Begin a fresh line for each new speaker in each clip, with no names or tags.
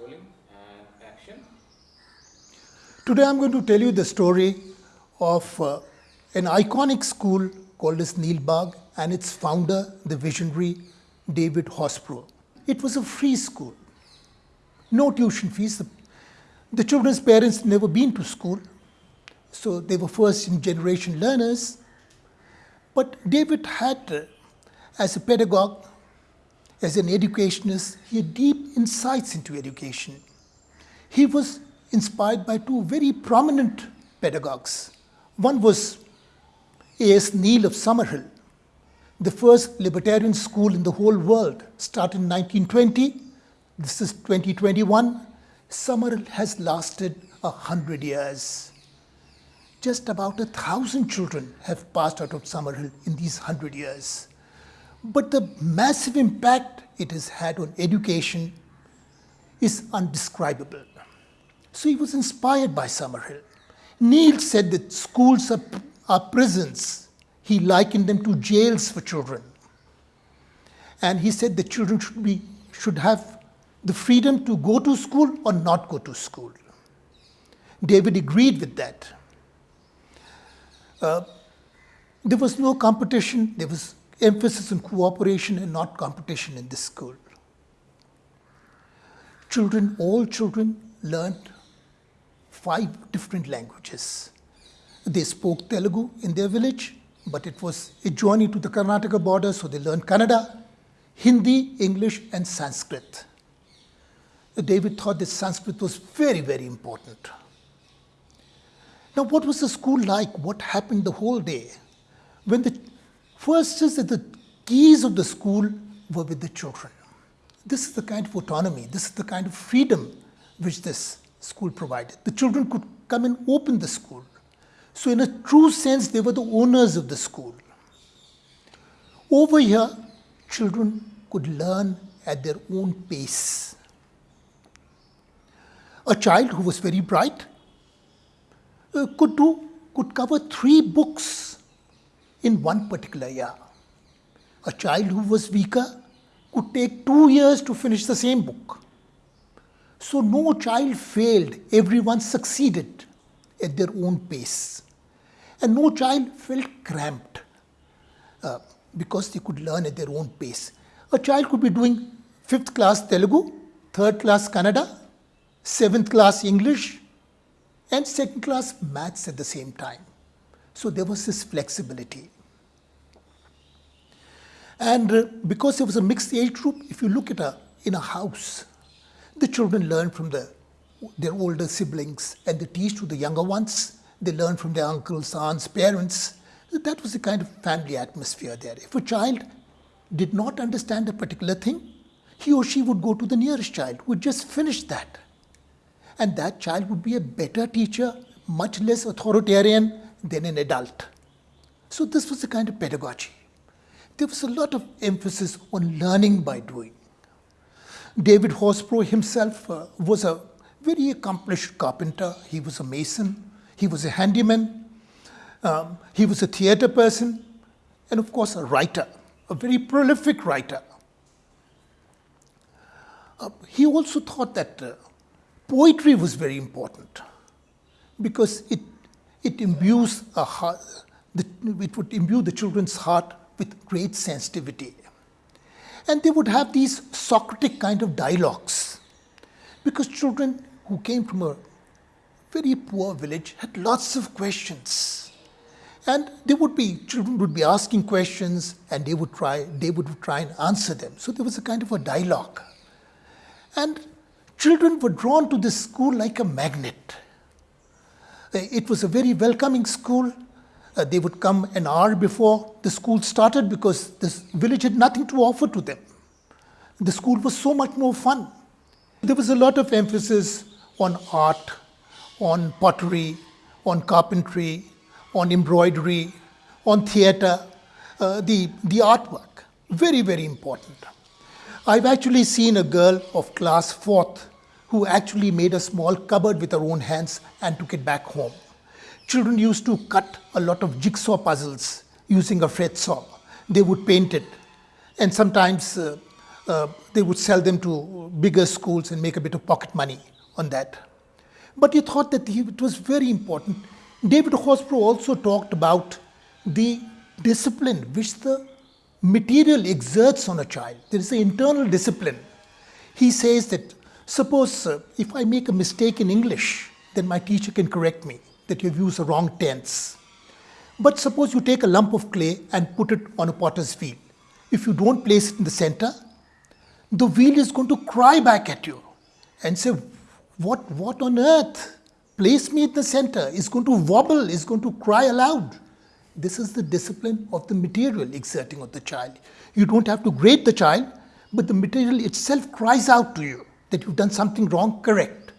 Rolling and action.
Today I'm going to tell you the story of uh, an iconic school called as Neelbagh and its founder, the visionary David Horsburgh. It was a free school, no tuition fees. The, the children's parents never been to school, so they were first generation learners. But David had, uh, as a pedagogue, as an educationist, he had deep insights into education. He was inspired by two very prominent pedagogues. One was A.S. Neill of Summerhill, the first libertarian school in the whole world, started in 1920. This is 2021. Summerhill has lasted a hundred years. Just about a thousand children have passed out of Summerhill in these hundred years. But the massive impact it has had on education is undescribable. So he was inspired by Summerhill. Neill said that schools are, are prisons. He likened them to jails for children. And he said that children should, be, should have the freedom to go to school or not go to school. David agreed with that. Uh, there was no competition, there was emphasis on cooperation and not competition in this school. Children, all children learned five different languages. They spoke Telugu in their village, but it was adjoining to the Karnataka border, so they learned Kannada, Hindi, English, and Sanskrit. David thought that Sanskrit was very, very important. Now, what was the school like? What happened the whole day? When the First is that the keys of the school were with the children. This is the kind of autonomy, this is the kind of freedom which this school provided. The children could come and open the school. So in a true sense, they were the owners of the school. Over here, children could learn at their own pace. A child who was very bright uh, could do could cover three books in one particular year. A child who was weaker could take two years to finish the same book. So no child failed, everyone succeeded at their own pace. And no child felt cramped uh, because they could learn at their own pace. A child could be doing fifth class Telugu, third class Kannada, seventh class English, and second class maths at the same time. So there was this flexibility. And uh, because there was a mixed age group, if you look at a, in a house, the children learn from the, their older siblings and they teach to the younger ones. They learn from their uncles, aunts, parents. That was the kind of family atmosphere there. If a child did not understand a particular thing, he or she would go to the nearest child who had just finished that. And that child would be a better teacher, much less authoritarian, than an adult. So this was the kind of pedagogy. There was a lot of emphasis on learning by doing. David Horsburgh himself uh, was a very accomplished carpenter. He was a mason. He was a handyman. Um, he was a theater person. And of course, a writer, a very prolific writer. Uh, he also thought that uh, poetry was very important because it it imbues a heart, it would imbue the children's heart with great sensitivity. And they would have these Socratic kind of dialogues because children who came from a very poor village had lots of questions. And they would be, children would be asking questions and they would try, they would try and answer them. So there was a kind of a dialogue. And children were drawn to this school like a magnet. Uh, it was a very welcoming school. Uh, they would come an hour before the school started because this village had nothing to offer to them. The school was so much more fun. There was a lot of emphasis on art, on pottery, on carpentry, on embroidery, on theatre, uh, the, the artwork. Very, very important. I've actually seen a girl of class fourth who actually made a small cupboard with her own hands and took it back home. Children used to cut a lot of jigsaw puzzles using a fret saw. They would paint it. And sometimes uh, uh, they would sell them to bigger schools and make a bit of pocket money on that. But he thought that he, it was very important. David Horsburgh also talked about the discipline which the material exerts on a child. There is an internal discipline. He says that suppose uh, if I make a mistake in English, then my teacher can correct me that you've used the wrong tense. But suppose you take a lump of clay and put it on a potter's wheel. If you don't place it in the center, the wheel is going to cry back at you and say, What, what on earth? Place me in the center. It's going to wobble, it's going to cry aloud. This is the discipline of the material exerting on the child. You don't have to grade the child, but the material itself cries out to you that you've done something wrong, correct.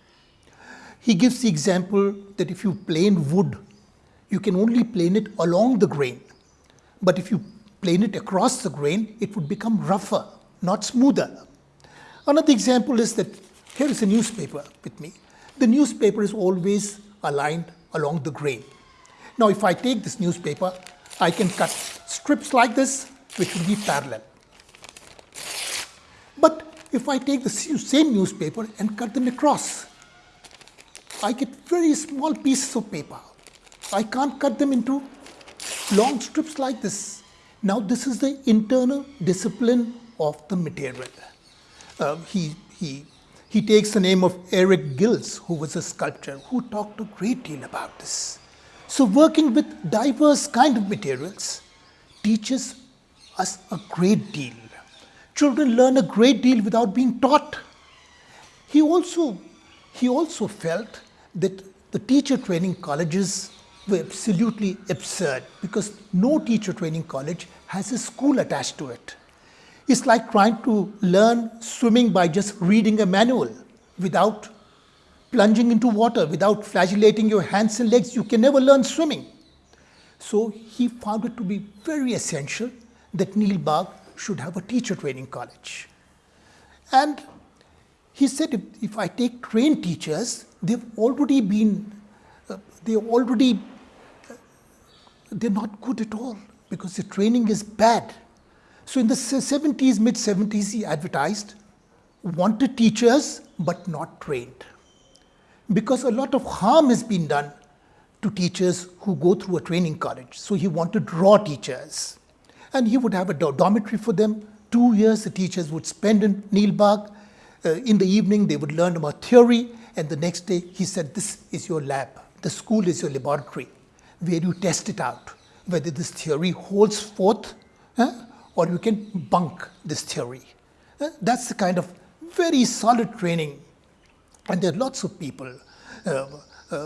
He gives the example that if you plane wood, you can only plane it along the grain. But if you plane it across the grain, it would become rougher, not smoother. Another example is that here is a newspaper with me. The newspaper is always aligned along the grain. Now, if I take this newspaper, I can cut strips like this, which will be parallel. But if I take the same newspaper and cut them across, I get very small pieces of paper. I can't cut them into long strips like this. Now, this is the internal discipline of the material. Uh, he, he, he takes the name of Eric Gills, who was a sculptor, who talked a great deal about this. So working with diverse kind of materials teaches us a great deal. Children learn a great deal without being taught. He also, he also felt that the teacher training colleges were absolutely absurd because no teacher training college has a school attached to it. It's like trying to learn swimming by just reading a manual without plunging into water without flagellating your hands and legs, you can never learn swimming. So he found it to be very essential that Neil should have a teacher training college. And he said, if, if I take trained teachers, they've already been, uh, they already, uh, they're not good at all because the training is bad. So in the 70s, mid 70s, he advertised wanted teachers but not trained because a lot of harm has been done to teachers who go through a training college. So he wanted raw teachers. And he would have a dormitory for them. Two years the teachers would spend in Neelbagh. Uh, in the evening, they would learn about theory. And the next day, he said, This is your lab. The school is your laboratory where you test it out whether this theory holds forth uh, or you can bunk this theory. Uh, that's the kind of very solid training and there are lots of people, uh, uh,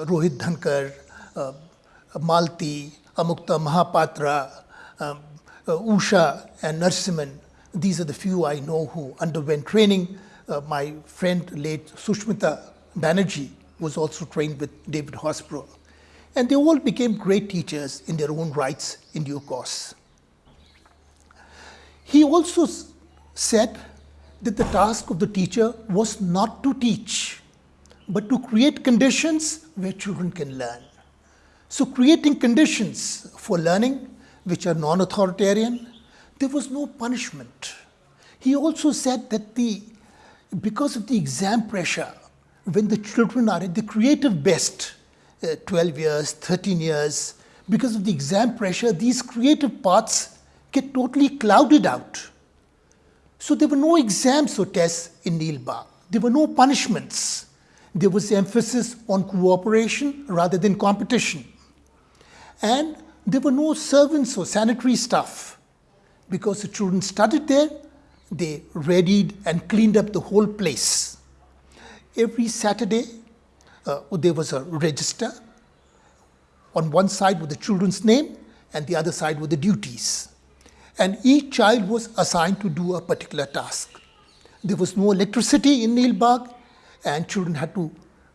Rohit Dhankar, uh, Malti, Amukta Mahapatra, um, Uh, Usha and Narasimhan. These are the few I know who underwent training. Uh, my friend, late Sushmita Banerjee, was also trained with David Horsburgh. And they all became great teachers in their own rights in due course. He also said that the task of the teacher was not to teach, but to create conditions where children can learn. So creating conditions for learning which are non-authoritarian, there was no punishment. He also said that the, because of the exam pressure, when the children are at the creative best, uh, 12 years, 13 years, because of the exam pressure, these creative paths get totally clouded out. So there were no exams or tests in Neelbagh. There were no punishments there was emphasis on cooperation rather than competition. And there were no servants or sanitary staff because the children studied there, they readied and cleaned up the whole place. Every Saturday, uh, there was a register. On one side with the children's name and the other side with the duties. And each child was assigned to do a particular task. There was no electricity in Neelbagh and children had to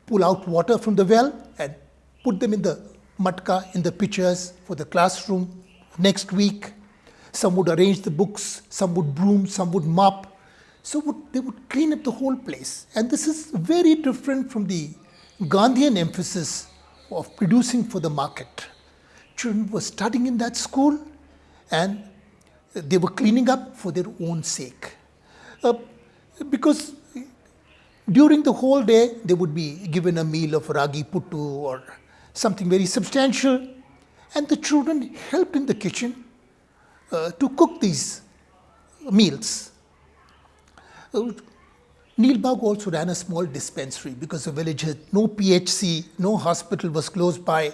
pull out water from the well and put them in the matka, in the pictures for the classroom next week. Some would arrange the books, some would broom, some would mop. So would, they would clean up the whole place. And this is very different from the Gandhian emphasis of producing for the market. Children were studying in that school and they were cleaning up for their own sake. Uh, because during the whole day, they would be given a meal of ragi puttu or something very substantial, and the children helped in the kitchen uh, to cook these meals. Uh, Neelbagh also ran a small dispensary because the village had no PHC, no hospital was close by.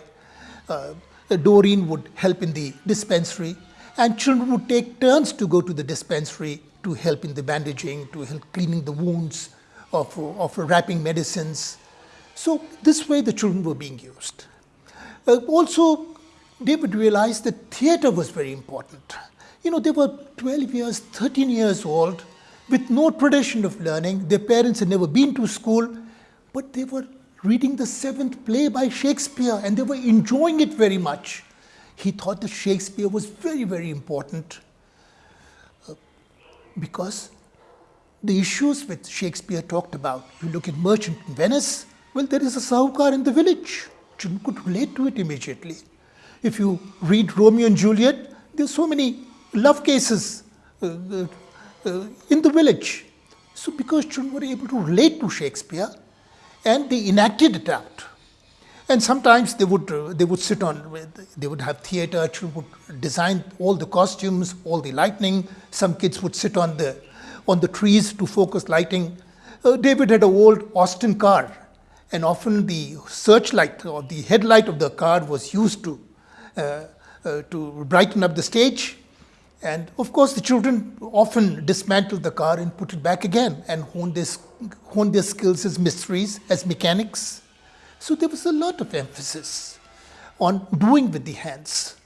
Uh, Doreen would help in the dispensary, and children would take turns to go to the dispensary to help in the bandaging, to help cleaning the wounds, of, of wrapping medicines. So, this way the children were being used. Uh, also, David realized that theatre was very important. You know, they were 12 years, 13 years old, with no tradition of learning. Their parents had never been to school, but they were reading the seventh play by Shakespeare and they were enjoying it very much. He thought that Shakespeare was very, very important uh, because the issues which Shakespeare talked about, you look at Merchant in Venice, well, there is a Sahukar in the village. Children could relate to it immediately. If you read Romeo and Juliet, there's so many love cases uh, uh, uh, in the village. So because children were able to relate to Shakespeare and they enacted it out. And sometimes they would, uh, they would sit on, they would have theatre, children would design all the costumes, all the lighting. Some kids would sit on the, on the trees to focus lighting. Uh, David had an old Austin car and often the searchlight or the headlight of the car was used to, uh, uh, to brighten up the stage and of course, the children often dismantled the car and put it back again and honed their, hone their skills as mysteries, as mechanics. So there was a lot of emphasis on doing with the hands.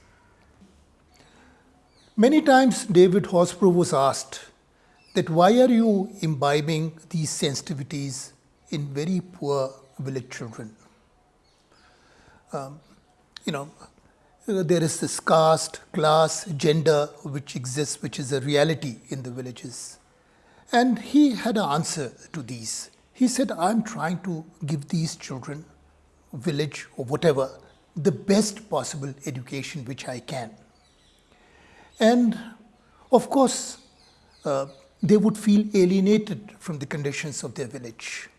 Many times David Horsburgh was asked that why are you imbibing these sensitivities in very poor village children? Um, you know, there is this caste, class, gender which exists, which is a reality in the villages. And he had an answer to these. He said, I'm trying to give these children, village or whatever, the best possible education which I can. And of course, uh, they would feel alienated from the conditions of their village.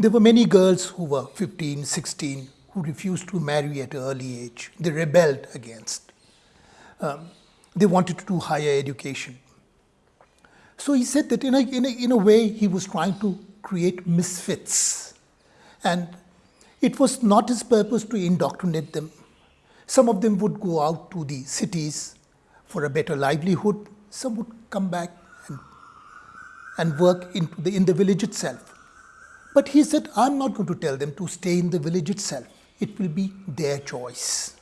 There were many girls who were 15, 16, who refused to marry at an early age. They rebelled against. Um, they wanted to do higher education. So he said that in a, in, a, in a way he was trying to create misfits. And it was not his purpose to indoctrinate them. Some of them would go out to the cities for a better livelihood. Some would come back and, and work in the, in the village itself. But he said, I'm not going to tell them to stay in the village itself it will be their choice.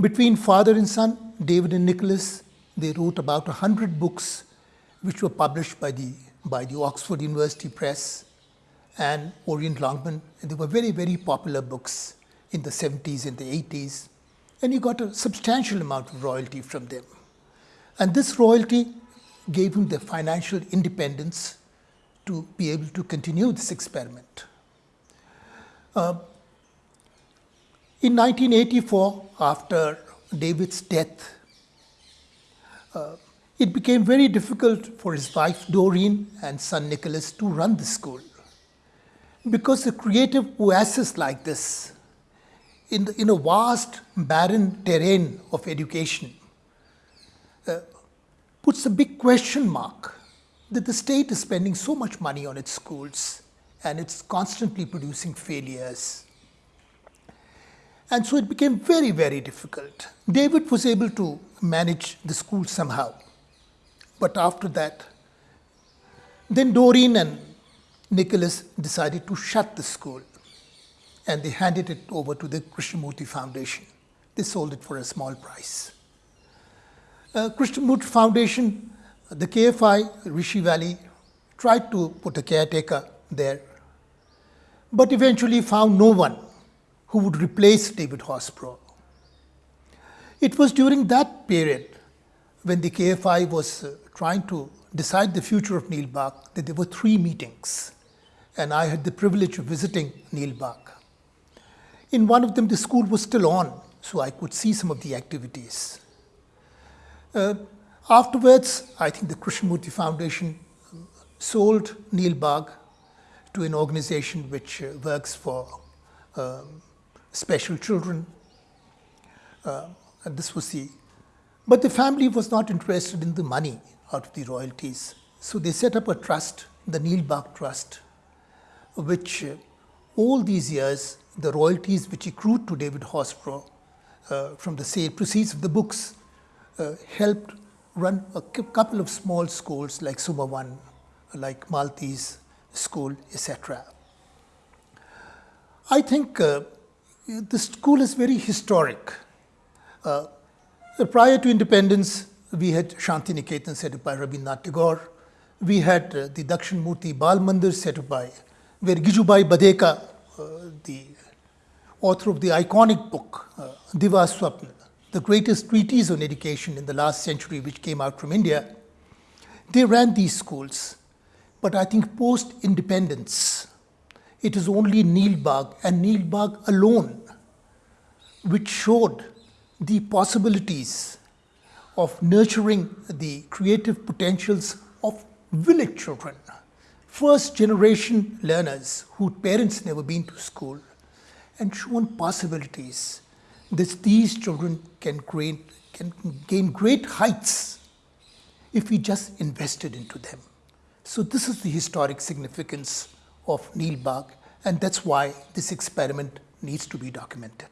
Between father and son, David and Nicholas, they wrote about 100 books which were published by the, by the Oxford University Press and Orient Longman. And they were very, very popular books in the 70s and the 80s. And he got a substantial amount of royalty from them. And this royalty gave him the financial independence to be able to continue this experiment. Uh, in 1984, after David's death, uh, it became very difficult for his wife Doreen and son Nicholas to run the school. Because a creative oasis like this, in, the, in a vast, barren terrain of education, uh, puts a big question mark that the state is spending so much money on its schools and it's constantly producing failures and so it became very, very difficult. David was able to manage the school somehow. But after that, then Doreen and Nicholas decided to shut the school and they handed it over to the Krishnamurti Foundation. They sold it for a small price. Uh, Krishnamurti Foundation, the KFI, Rishi Valley, tried to put a caretaker there, but eventually found no one who would replace David Horsburgh. It was during that period when the KFI was uh, trying to decide the future of Neelbagh that there were three meetings and I had the privilege of visiting Neelbagh. In one of them the school was still on so I could see some of the activities. Uh, afterwards I think the Krishnamurti Foundation sold Neelbagh to an organization which uh, works for um, special children. Uh, and this was the. But the family was not interested in the money out of the royalties. So they set up a trust, the Neelbagh Trust, which uh, all these years, the royalties which accrued to David Horsburgh uh, from the sale proceeds of the books uh, helped run a couple of small schools like Suma One, like Maltese School, etc. I think uh, the school is very historic. Uh, prior to independence, we had Shanti Niketan set up by Rabindranath Tagore. We had uh, the Dakshinamurti Bal Mandir set up by, where Gijubhai Badheka, uh, the author of the iconic book, uh, Divaswapna, the greatest treatise on education in the last century, which came out from India, they ran these schools. But I think post independence, it is only Neelbagh and Neelbagh alone which showed the possibilities of nurturing the creative potentials of village children, first generation learners whose parents never been to school, and shown possibilities that these children can gain, can gain great heights if we just invested into them. So, this is the historic significance of Neelbagh, and that's why this experiment needs to be documented.